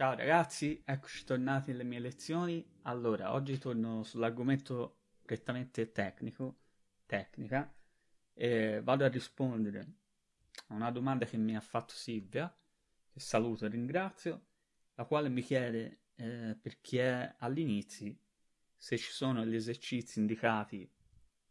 Ciao ragazzi, eccoci tornati alle mie lezioni. Allora, oggi torno sull'argomento prettamente tecnico, tecnica, e vado a rispondere a una domanda che mi ha fatto Silvia, che saluto e ringrazio, la quale mi chiede eh, per chi è all'inizio se ci sono gli esercizi indicati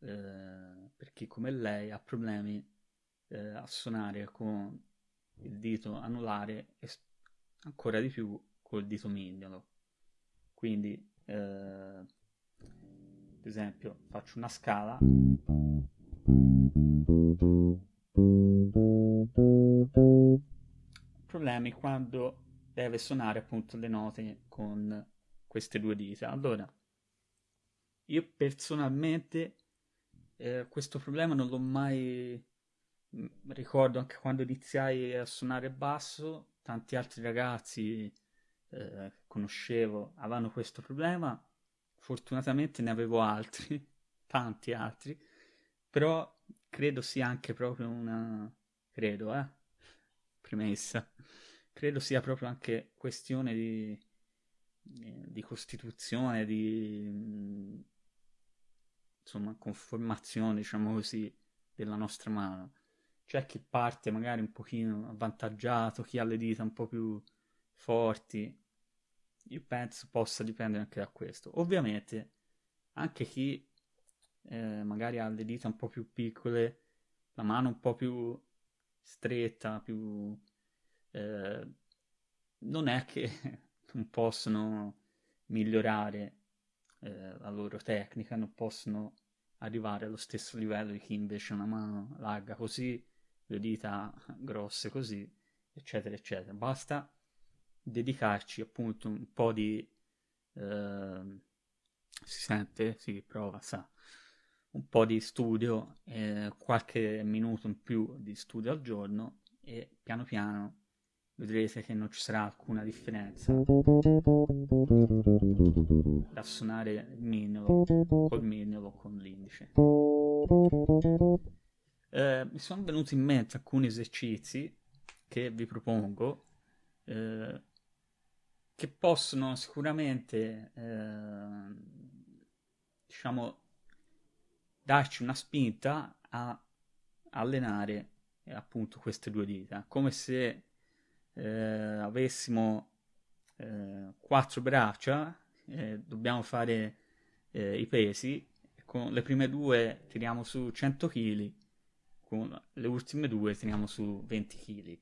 eh, per chi come lei ha problemi eh, a suonare con il dito anulare e ancora di più col dito mignolo. Quindi, eh, ad esempio, faccio una scala. Problemi quando deve suonare appunto le note con queste due dita. Allora, io personalmente eh, questo problema non l'ho mai ricordo anche quando iniziai a suonare basso, tanti altri ragazzi eh, conoscevo avevano questo problema, fortunatamente ne avevo altri, tanti altri, però credo sia anche proprio una... credo, eh, premessa, credo sia proprio anche questione di, di costituzione, di insomma conformazione, diciamo così, della nostra mano c'è chi parte magari un pochino avvantaggiato, chi ha le dita un po' più forti. Io penso possa dipendere anche da questo. Ovviamente anche chi eh, magari ha le dita un po' più piccole, la mano un po' più stretta, più... Eh, non è che non possono migliorare eh, la loro tecnica, non possono arrivare allo stesso livello di chi invece ha una mano larga così le dita grosse così, eccetera, eccetera. Basta dedicarci appunto un po' di... Eh, si sente? Si prova, sa. Un po' di studio, eh, qualche minuto in più di studio al giorno e piano piano vedrete che non ci sarà alcuna differenza da suonare il mignolo col mignolo con l'indice eh, mi sono venuti in mente alcuni esercizi che vi propongo eh, che possono sicuramente eh, diciamo darci una spinta a allenare eh, appunto queste due dita. Come se eh, avessimo eh, quattro braccia dobbiamo fare i pesi con le prime due tiriamo su 100 kg con le ultime due teniamo su 20 kg.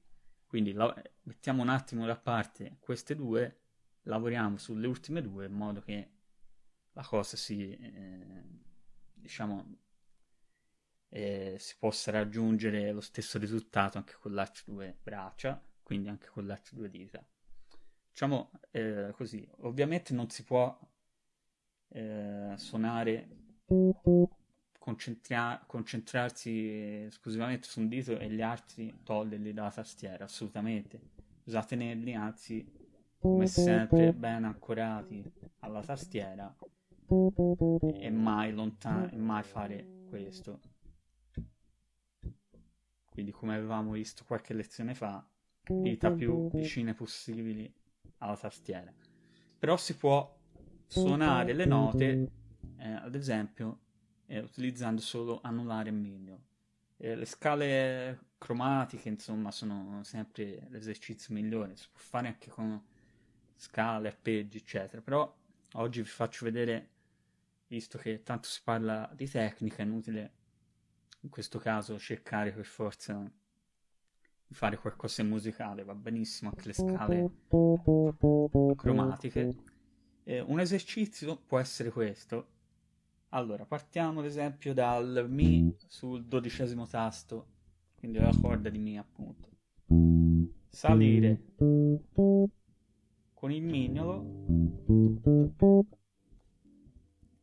Quindi la- mettiamo un attimo da parte queste due, lavoriamo sulle ultime due in modo che la cosa si, eh, diciamo, eh, si possa raggiungere lo stesso risultato anche con le altre due braccia, quindi anche con le altre due dita. Diciamo eh, così, ovviamente non si può eh, suonare concentra- concentrarsi esclusivamente su un dito e gli altri toglierli dalla tastiera, assolutamente. Tenerli, anzi, come sempre, ben ancorati alla tastiera e mai lontano, e mai fare questo. Quindi, come avevamo visto qualche lezione fa, dita più vicine possibili alla tastiera. Però si può suonare le note, eh, ad esempio, eh, utilizzando solo anulare e miglio. Eh, le scale cromatiche, insomma, sono sempre l'esercizio migliore, si può fare anche con scale, arpeggi, eccetera, però oggi vi faccio vedere, visto che tanto si parla di tecnica, è inutile in questo caso cercare per forza di fare qualcosa di musicale, va benissimo anche le scale cromatiche. Eh, un esercizio può essere questo, allora, partiamo ad esempio dal Mi sul dodicesimo tasto, quindi la corda di Mi appunto. Salire con il mignolo,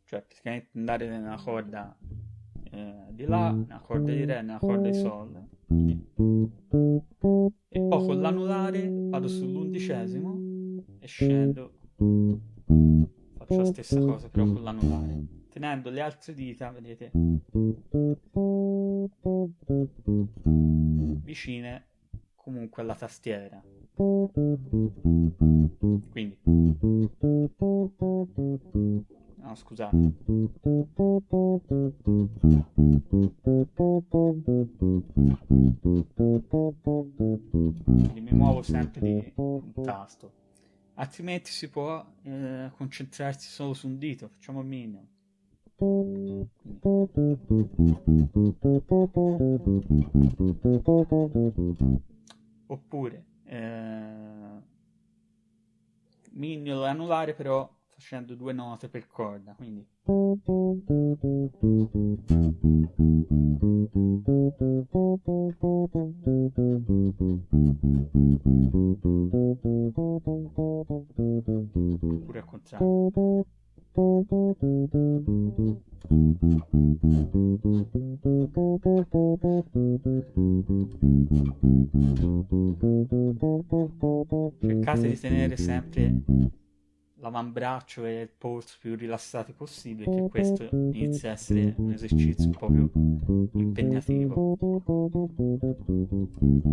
cioè praticamente andare nella corda eh, di La, nella corda di Re, nella corda di Sol. E poi con l'anulare vado sull'undicesimo e scendo. Faccio la stessa cosa però con l'anulare tenendo le altre dita, vedete, vicine comunque alla tastiera. Quindi. No, scusate. Quindi mi muovo sempre di un tasto. Altrimenti si può eh, concentrarsi solo su un dito. Facciamo il minimo. Oppure eh, mignolo anulare però facendo due note per corda, quindi pure al contrario. Cercate di tenere sempre l'avambraccio e il polso più rilassati possibile, che questo inizia a essere un esercizio un po' più impegnativo.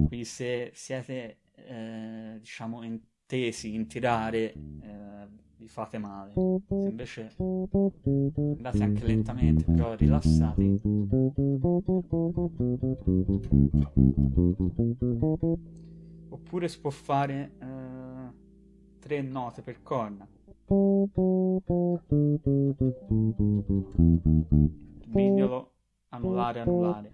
Quindi se siete, eh, diciamo, intesi in tirare, eh, vi fate male. Se invece andate anche lentamente, però rilassati, oppure si può fare eh, tre note per corna. Mignolo, anulare, anulare.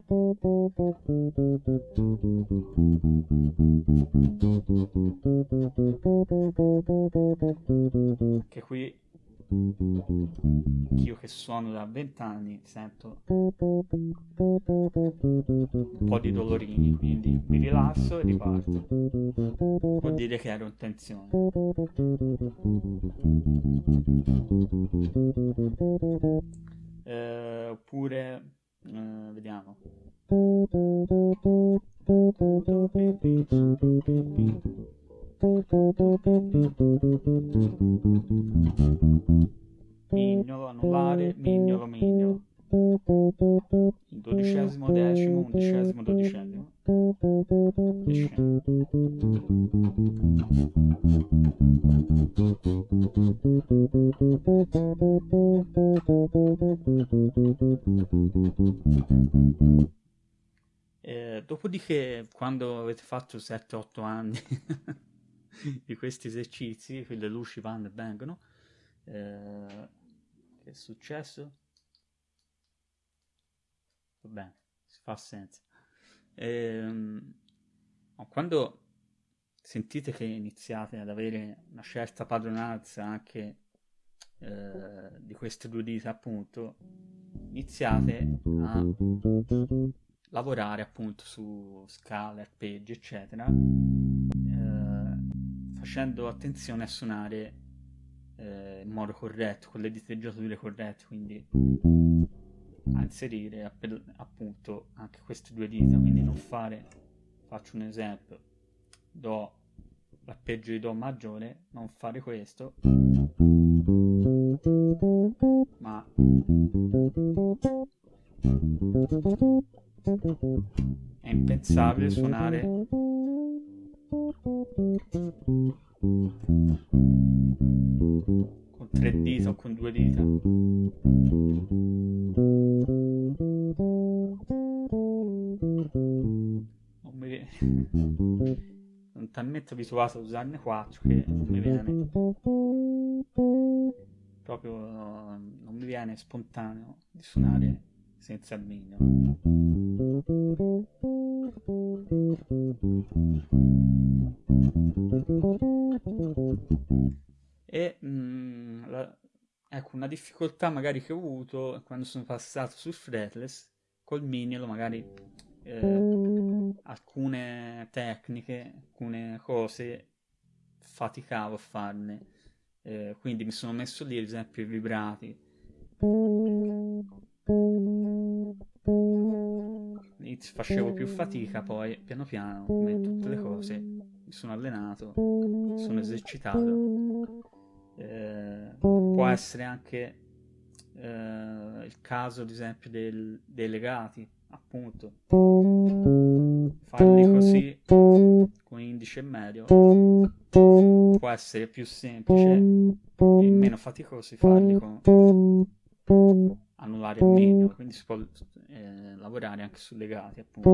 Che qui io che suono da vent'anni sento un po' di dolorini, quindi mi rilasso e riparto. Vuol dire che ero in tensione. Dodicesimo. Eh, dopodiché, quando avete fatto 7-8 anni di questi esercizi, le luci vanno e vengono, eh, che è successo? Va bene, si fa senza. Ehm, quando sentite che iniziate ad avere una certa padronanza anche eh, di queste due dita, appunto, iniziate a lavorare appunto su scale, arpeggi, eccetera, eh, facendo attenzione a suonare eh, in modo corretto, con le diteggiature corrette, quindi a inserire appunto anche queste due dita, quindi non fare, faccio un esempio, Do, l'arpeggio di Do maggiore, non fare questo, ma è impensabile suonare con tre dita o con due dita. Non mi sono talmente abituato a usarne quattro che non mi viene proprio non mi viene spontaneo di suonare senza il mignolo. E mh, mm, la, ecco una difficoltà magari che ho avuto quando sono passato sul fretless col mignolo magari eh, alcune tecniche, alcune cose faticavo a farne. Eh, quindi mi sono messo lì ad esempio i vibrati facevo più fatica, poi piano piano, come tutte le cose, mi sono allenato, mi sono esercitato. Eh, può essere anche eh, il caso, ad esempio, del, dei legati, appunto. farli così con indice e medio può essere più semplice e meno faticosi farli con anulare il minimo. Quindi si può eh, lavorare anche su legati appunto.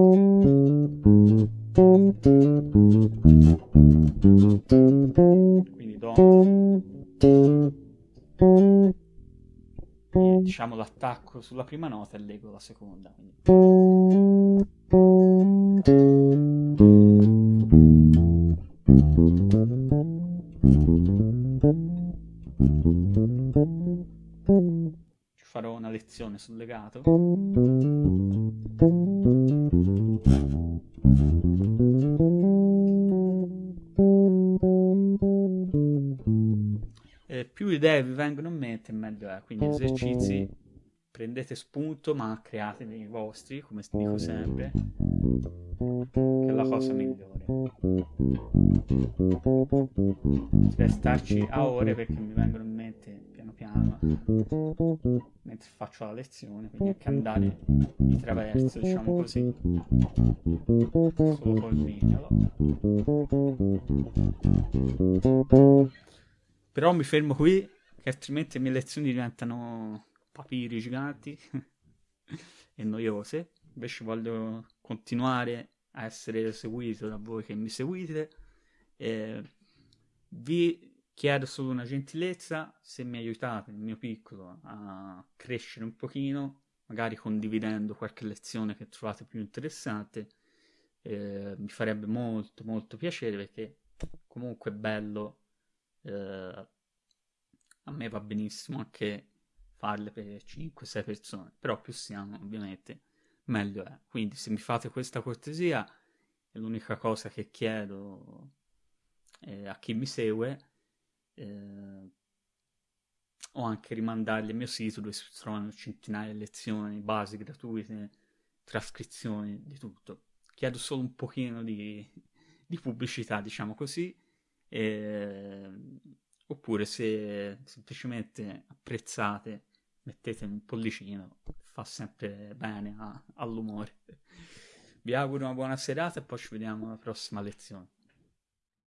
Quindi do e, diciamo l'attacco sulla prima nota e leggo la seconda. Ci farò una lezione sul legato. Idee vi vengono in mente, meglio è. Quindi esercizi prendete spunto ma create dei vostri, come dico sempre, che è la cosa migliore. Potrei starci a ore perché mi vengono in mente piano piano mentre faccio la lezione, quindi anche andare di traverso, diciamo così, solo col mignolo. Però mi fermo qui, che altrimenti le mie lezioni diventano papiri giganti e noiose. Invece voglio continuare a essere seguito da voi che mi seguite. E vi chiedo solo una gentilezza se mi aiutate nel mio piccolo a crescere un pochino, magari condividendo qualche lezione che trovate più interessante. Eh, mi farebbe molto molto piacere perché comunque è bello eh, a me va benissimo anche farle per 5-6 persone, però più siamo ovviamente meglio è. Quindi se mi fate questa cortesia è l'unica cosa che chiedo eh, a chi mi segue eh, o anche rimandarli al mio sito dove si trovano centinaia di lezioni, basi gratuite, trascrizioni, di tutto. Chiedo solo un pochino di, di pubblicità, diciamo così. E, oppure se semplicemente apprezzate mettete un pollicino, fa sempre bene a, all'umore. Vi auguro una buona serata e poi ci vediamo alla prossima lezione.